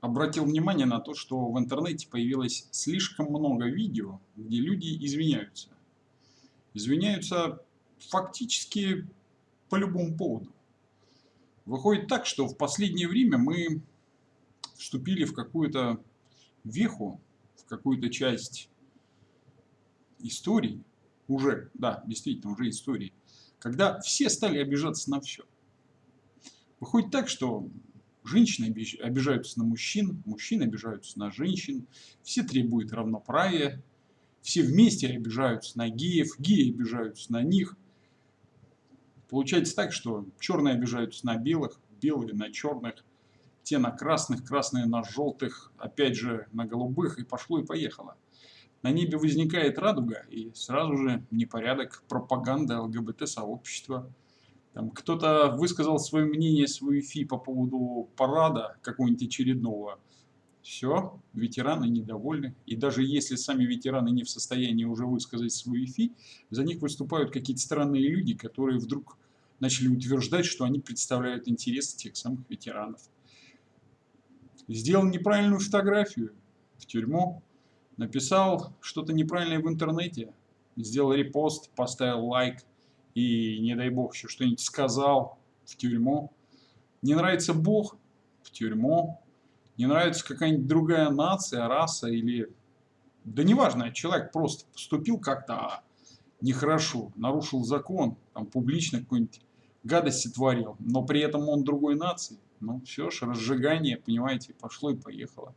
обратил внимание на то, что в интернете появилось слишком много видео, где люди извиняются. Извиняются фактически по любому поводу. Выходит так, что в последнее время мы вступили в какую-то веху, в какую-то часть истории, уже, да, действительно, уже истории, когда все стали обижаться на все. Выходит так, что женщины обижаются на мужчин, мужчины обижаются на женщин, все требуют равноправия, все вместе обижаются на геев, геи обижаются на них. Получается так, что черные обижаются на белых, белые на черных, те на красных, красные на желтых, опять же на голубых, и пошло и поехало. На небе возникает радуга, и сразу же непорядок, пропаганда ЛГБТ-сообщества – кто-то высказал свое мнение, свою фи по поводу парада какого-нибудь очередного. Все, ветераны недовольны. И даже если сами ветераны не в состоянии уже высказать свою фи, за них выступают какие-то странные люди, которые вдруг начали утверждать, что они представляют интересы тех самых ветеранов. Сделал неправильную фотографию в тюрьму, написал что-то неправильное в интернете, сделал репост, поставил лайк, и, не дай бог, еще что-нибудь сказал в тюрьму. Не нравится Бог в тюрьму. Не нравится какая-нибудь другая нация, раса или... Да неважно, человек просто поступил как-то нехорошо, нарушил закон, там публично какую-нибудь гадость творил, но при этом он другой нации. Ну, все ж, разжигание, понимаете, пошло и поехало.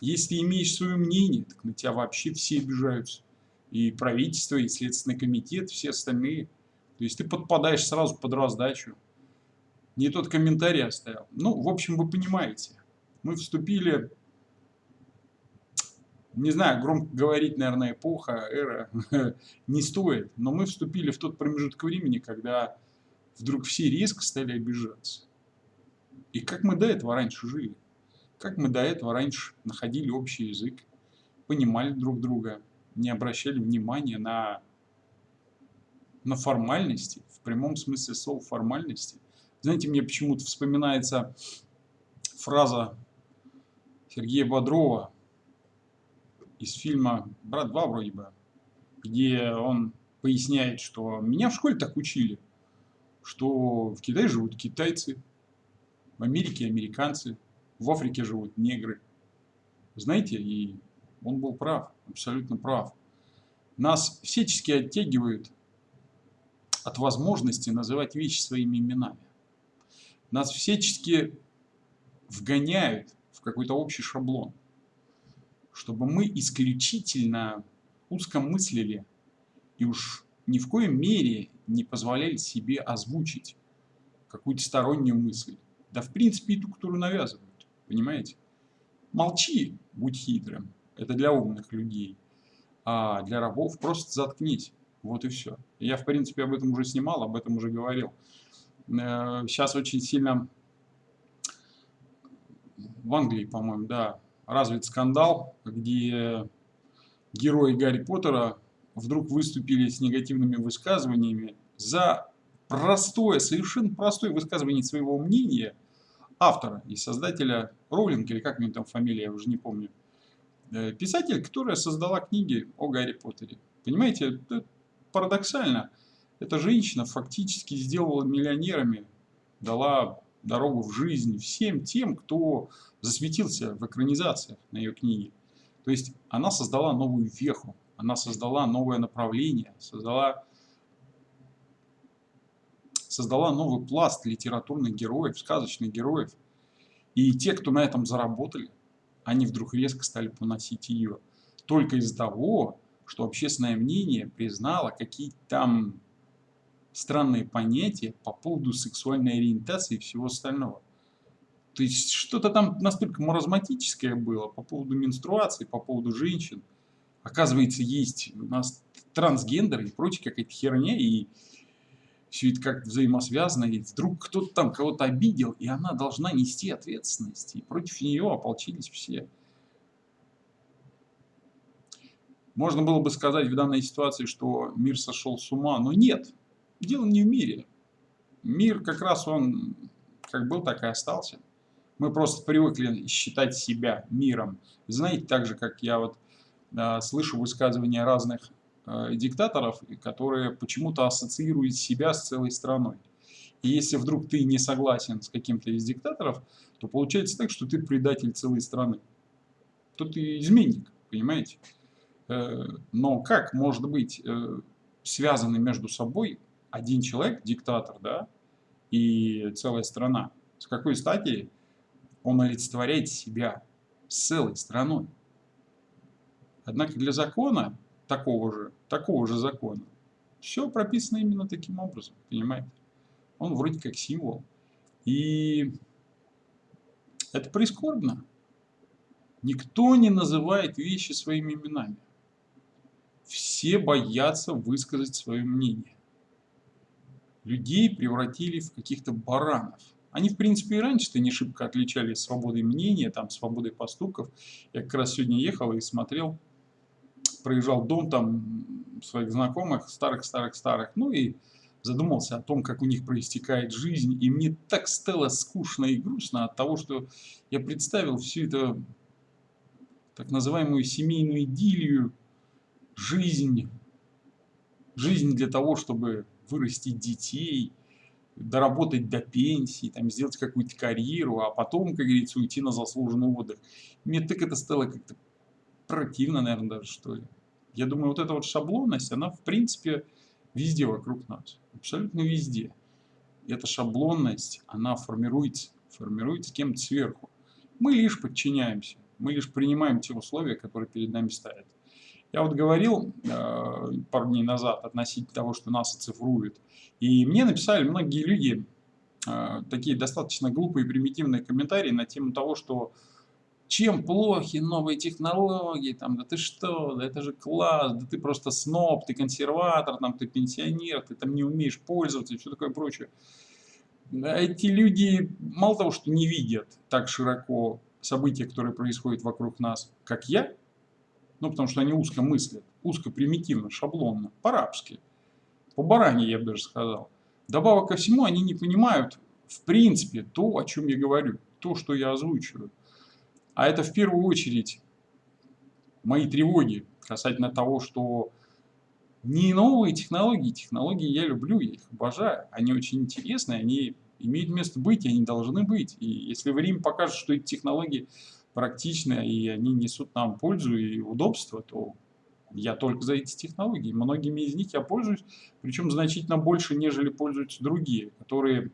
Если имеешь свое мнение, так на тебя вообще все обижаются. И правительство, и Следственный комитет, все остальные – то есть ты подпадаешь сразу под раздачу. Не тот комментарий оставил. Ну, в общем, вы понимаете. Мы вступили, не знаю, громко говорить, наверное, эпоха, эра не стоит, но мы вступили в тот промежуток времени, когда вдруг все резко стали обижаться. И как мы до этого раньше жили? Как мы до этого раньше находили общий язык, понимали друг друга, не обращали внимания на на формальности, в прямом смысле слова формальности. Знаете, мне почему-то вспоминается фраза Сергея Бодрова из фильма «Брат 2» вроде бы, где он поясняет, что меня в школе так учили, что в Китае живут китайцы, в Америке американцы, в Африке живут негры. Знаете, и он был прав, абсолютно прав. Нас всячески оттягивают от возможности называть вещи своими именами. Нас всячески вгоняют в какой-то общий шаблон, чтобы мы исключительно узко мыслили и уж ни в коем мере не позволяли себе озвучить какую-то стороннюю мысль. Да в принципе и ту, которую навязывают. Понимаете? Молчи, будь хитрым. Это для умных людей. А для рабов просто заткнись. Вот и все. Я, в принципе, об этом уже снимал, об этом уже говорил. Сейчас э, очень сильно в Англии, по-моему, да, развит скандал, где герои Гарри Поттера вдруг выступили с негативными высказываниями за простое, совершенно простое высказывание своего мнения автора и создателя Роулинг, или как у него там фамилия, я уже не помню, э, писатель, которая создала книги о Гарри Поттере. Понимаете, парадоксально, эта женщина фактически сделала миллионерами, дала дорогу в жизнь всем тем, кто засветился в экранизациях на ее книге. То есть она создала новую веху, она создала новое направление, создала, создала новый пласт литературных героев, сказочных героев. И те, кто на этом заработали, они вдруг резко стали поносить ее. Только из-за того, что общественное мнение признало какие-то там странные понятия по поводу сексуальной ориентации и всего остального. То есть что-то там настолько маразматическое было по поводу менструации, по поводу женщин. Оказывается, есть у нас трансгендер и прочая какая-то херня, и все это как взаимосвязано, и вдруг кто-то там кого-то обидел, и она должна нести ответственность, и против нее ополчились все. Можно было бы сказать в данной ситуации, что мир сошел с ума, но нет, дело не в мире. Мир как раз он как был, так и остался. Мы просто привыкли считать себя миром. Знаете, так же, как я вот э, слышу высказывания разных э, диктаторов, которые почему-то ассоциируют себя с целой страной. И если вдруг ты не согласен с каким-то из диктаторов, то получается так, что ты предатель целой страны. То ты изменник, понимаете? Э, но как может быть э, связаны между собой один человек, диктатор, да, и целая страна? С какой стати он олицетворяет себя с целой страной? Однако для закона, такого же, такого же закона, все прописано именно таким образом, понимаете? Он вроде как символ. И это прискорбно. Никто не называет вещи своими именами. Все боятся высказать свое мнение. Людей превратили в каких-то баранов. Они, в принципе, и раньше-то не шибко отличались свободой мнения, там, свободой поступков. Я как раз сегодня ехал и смотрел, проезжал дом там своих знакомых, старых-старых-старых, ну и задумался о том, как у них проистекает жизнь, и мне так стало скучно и грустно от того, что я представил всю эту так называемую семейную идиллию, жизнь, жизнь для того, чтобы вырастить детей, доработать до пенсии, там, сделать какую-то карьеру, а потом, как говорится, уйти на заслуженный отдых. Мне так это стало как-то противно, наверное, даже, что ли. Я думаю, вот эта вот шаблонность, она, в принципе, везде вокруг нас, абсолютно везде. И эта шаблонность, она формируется, формируется кем-то сверху. Мы лишь подчиняемся, мы лишь принимаем те условия, которые перед нами ставят. Я вот говорил э, пару дней назад относительно того, что нас оцифруют, и мне написали многие люди э, такие достаточно глупые примитивные комментарии на тему того, что чем плохи новые технологии, там, да ты что, да это же класс, да ты просто сноб, ты консерватор, там, ты пенсионер, ты там не умеешь пользоваться и все такое прочее. Эти люди мало того, что не видят так широко события, которые происходят вокруг нас, как я, ну, потому что они узко мыслят, узко примитивно, шаблонно, по-рабски, по-баране, я бы даже сказал. Добавок ко всему, они не понимают, в принципе, то, о чем я говорю, то, что я озвучиваю. А это в первую очередь мои тревоги касательно того, что не новые технологии, технологии я люблю, я их обожаю, они очень интересные, они имеют место быть, они должны быть. И если время покажет, что эти технологии практичны, и они несут нам пользу и удобство, то я только за эти технологии. Многими из них я пользуюсь, причем значительно больше, нежели пользуются другие, которые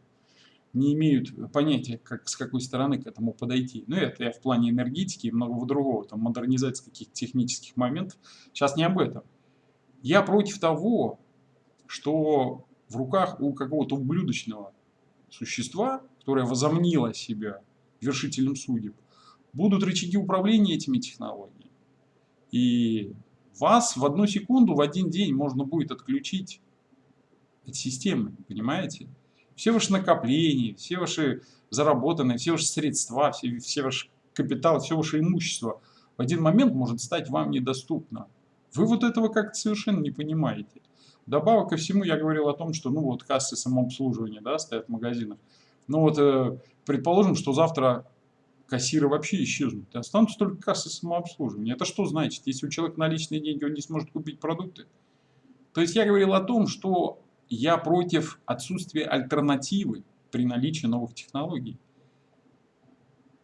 не имеют понятия, как, с какой стороны к этому подойти. Ну, это я в плане энергетики и многого другого, там, модернизации каких-то технических моментов. Сейчас не об этом. Я против того, что в руках у какого-то ублюдочного существа, которое возомнило себя вершителем судеб, будут рычаги управления этими технологиями. И вас в одну секунду, в один день можно будет отключить от системы, понимаете? все ваши накопления, все ваши заработанные, все ваши средства, все, все ваш капитал, все ваше имущество в один момент может стать вам недоступно. Вы вот этого как-то совершенно не понимаете. Добавок ко всему я говорил о том, что ну вот кассы самообслуживания да, стоят в магазинах. Ну вот э, предположим, что завтра кассиры вообще исчезнут, останутся только кассы самообслуживания. Это что значит? Если у человека наличные деньги, он не сможет купить продукты? То есть я говорил о том, что я против отсутствия альтернативы при наличии новых технологий.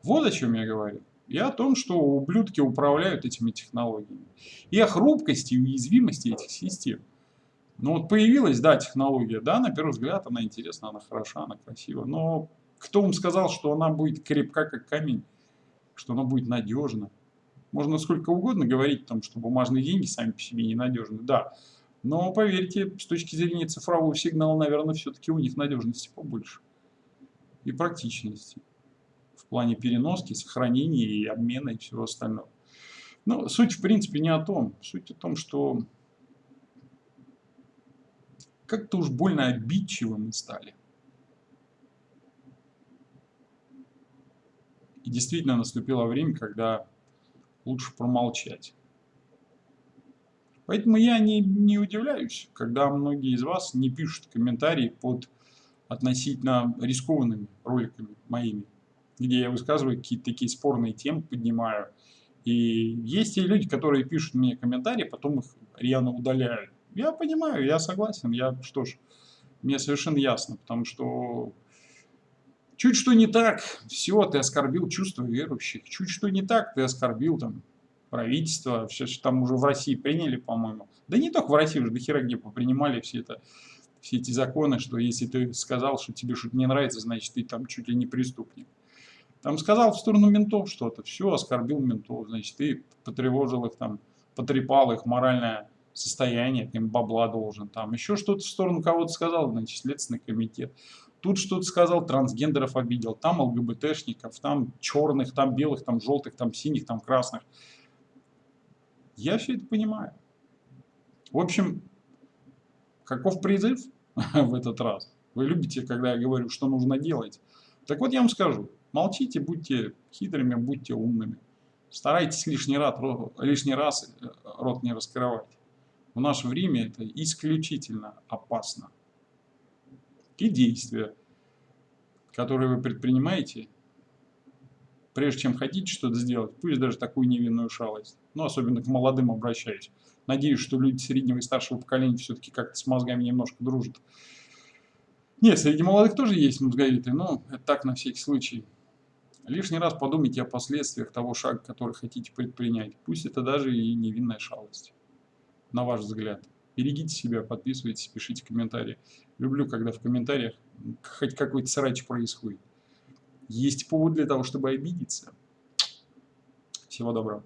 Вот о чем я говорю. И о том, что ублюдки управляют этими технологиями. И о хрупкости и уязвимости этих систем. Ну вот появилась, да, технология, да, на первый взгляд она интересна, она хороша, она красива. Но кто вам сказал, что она будет крепка, как камень, что она будет надежна? Можно сколько угодно говорить о том, что бумажные деньги сами по себе ненадежны. Да, но поверьте, с точки зрения цифрового сигнала, наверное, все-таки у них надежности побольше. И практичности. В плане переноски, сохранения и обмена и всего остального. Но суть, в принципе, не о том. Суть о том, что как-то уж больно обидчивы мы стали. Действительно наступило время, когда лучше промолчать. Поэтому я не, не удивляюсь, когда многие из вас не пишут комментарии под относительно рискованными роликами моими. где я высказываю какие-то такие спорные темы, поднимаю. И есть и люди, которые пишут мне комментарии, потом их рьяно удаляют. Я понимаю, я согласен, я, что ж, мне совершенно ясно, потому что чуть что не так, все, ты оскорбил чувства верующих, чуть что не так, ты оскорбил там правительство, все, там уже в России приняли, по-моему. Да не только в России, уже до хера где попринимали все это, все эти законы, что если ты сказал, что тебе что-то не нравится, значит ты там чуть ли не преступник. Там сказал в сторону ментов что-то, все, оскорбил ментов, значит ты потревожил их там, потрепал их моральное состояние, им бабла должен, там еще что-то в сторону кого-то сказал, значит, Следственный комитет. Тут что-то сказал, трансгендеров обидел, там ЛГБТшников, там черных, там белых, там желтых, там синих, там красных. Я все это понимаю. В общем, каков призыв в этот раз? Вы любите, когда я говорю, что нужно делать. Так вот я вам скажу, молчите, будьте хитрыми, будьте умными. Старайтесь лишний раз, лишний раз э, рот не раскрывать. В наше время это исключительно опасно. И действия, которые вы предпринимаете, прежде чем хотите что-то сделать, пусть даже такую невинную шалость, но особенно к молодым обращаюсь. Надеюсь, что люди среднего и старшего поколения все-таки как-то с мозгами немножко дружат. Нет, среди молодых тоже есть мозговитые, но это так на всякий случай. Лишний раз подумайте о последствиях того шага, который хотите предпринять. Пусть это даже и невинная шалость на ваш взгляд. Берегите себя, подписывайтесь, пишите комментарии. Люблю, когда в комментариях хоть какой-то срач происходит. Есть повод для того, чтобы обидеться. Всего доброго.